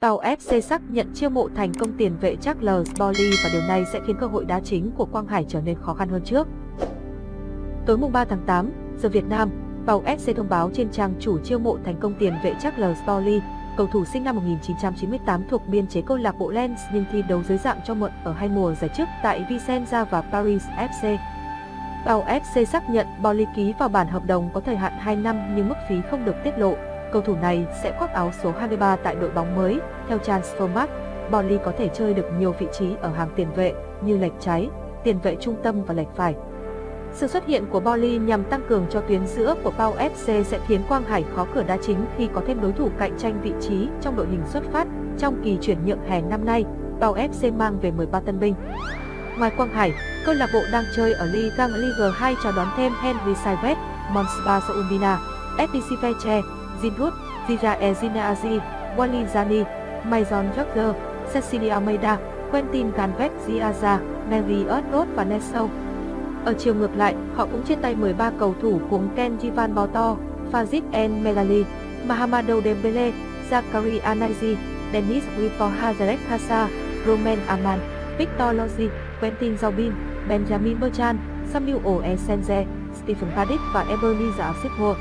Tàu FC xác nhận chiêu mộ thành công tiền vệ Charles Bowley và điều này sẽ khiến cơ hội đá chính của Quang Hải trở nên khó khăn hơn trước. Tối mùng 3 tháng 8, giờ Việt Nam, Tàu FC thông báo trên trang chủ chiêu mộ thành công tiền vệ Charles Bowley, cầu thủ sinh năm 1998 thuộc biên chế câu lạc bộ Lens nhưng thi đấu dưới dạng cho mượn ở hai mùa giải trước tại Vicenza và Paris FC. Tàu FC xác nhận Bolly ký vào bản hợp đồng có thời hạn 2 năm nhưng mức phí không được tiết lộ. Cầu thủ này sẽ khoác áo số 23 tại đội bóng mới. Theo Transfermarkt, Bowley có thể chơi được nhiều vị trí ở hàng tiền vệ như lệch trái, tiền vệ trung tâm và lệch phải. Sự xuất hiện của Bowley nhằm tăng cường cho tuyến giữa của Pau FC sẽ khiến Quang Hải khó cửa đá chính khi có thêm đối thủ cạnh tranh vị trí trong đội hình xuất phát trong kỳ chuyển nhượng hè năm nay. Pau FC mang về 13 tân binh. Ngoài Quang Hải, câu lạc bộ đang chơi ở Liga Liga 2 chào đón thêm Henry Saivet, Monsba Saumbina, FDC Feche, Zinrut, Zira Ezinazi, Wally Zani, Maison Jogger, Cecilia Almeida, Quentin Ganvet Ziaza, Mary Earthroad và Neso. Ở chiều ngược lại, họ cũng trên tay 13 cầu thủ gồm Ken Jivan Boto, Fazit En Melali, Mahamadou Dembele, Zakari Anazi, Denis Wipor Hazarek Hassa, Roman Aman, Victor Lozzi, Quentin Zaubin, Benjamin Bertrand, Samuel Oesenze, Stephen Paddick và Ebenezer Asipur.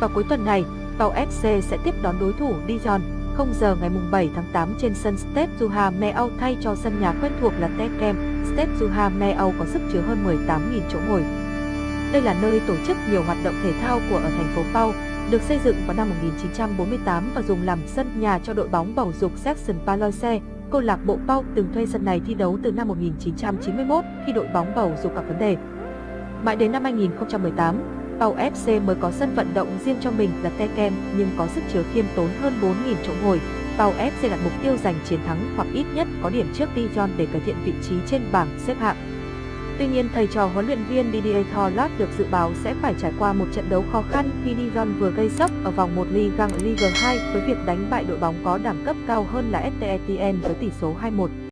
Vào cuối tuần này, Pau FC sẽ tiếp đón đối thủ Dijon 0 giờ ngày 7 tháng 8 trên sân Stade Juha Meau thay cho sân nhà quen thuộc là Tekem. Stade Juha Meau có sức chứa hơn 18.000 chỗ ngồi. Đây là nơi tổ chức nhiều hoạt động thể thao của ở thành phố Pau, được xây dựng vào năm 1948 và dùng làm sân nhà cho đội bóng bầu dục Section Paloise. Câu lạc bộ Pau từng thuê sân này thi đấu từ năm 1991 khi đội bóng bầu dục gặp vấn đề. Mãi đến năm 2018, Pau FC mới có sân vận động riêng cho mình là Tekem nhưng có sức chứa khiêm tốn hơn 4.000 chỗ ngồi. Pau FC đặt mục tiêu giành chiến thắng hoặc ít nhất có điểm trước Dijon để cải thiện vị trí trên bảng xếp hạng. Tuy nhiên, thầy trò huấn luyện viên Didier Thorlat được dự báo sẽ phải trải qua một trận đấu khó khăn khi Dijon vừa gây sốc ở vòng 1 Ligue 1 Ligue 2 với việc đánh bại đội bóng có đẳng cấp cao hơn là ST Etienne với tỷ số 2-1.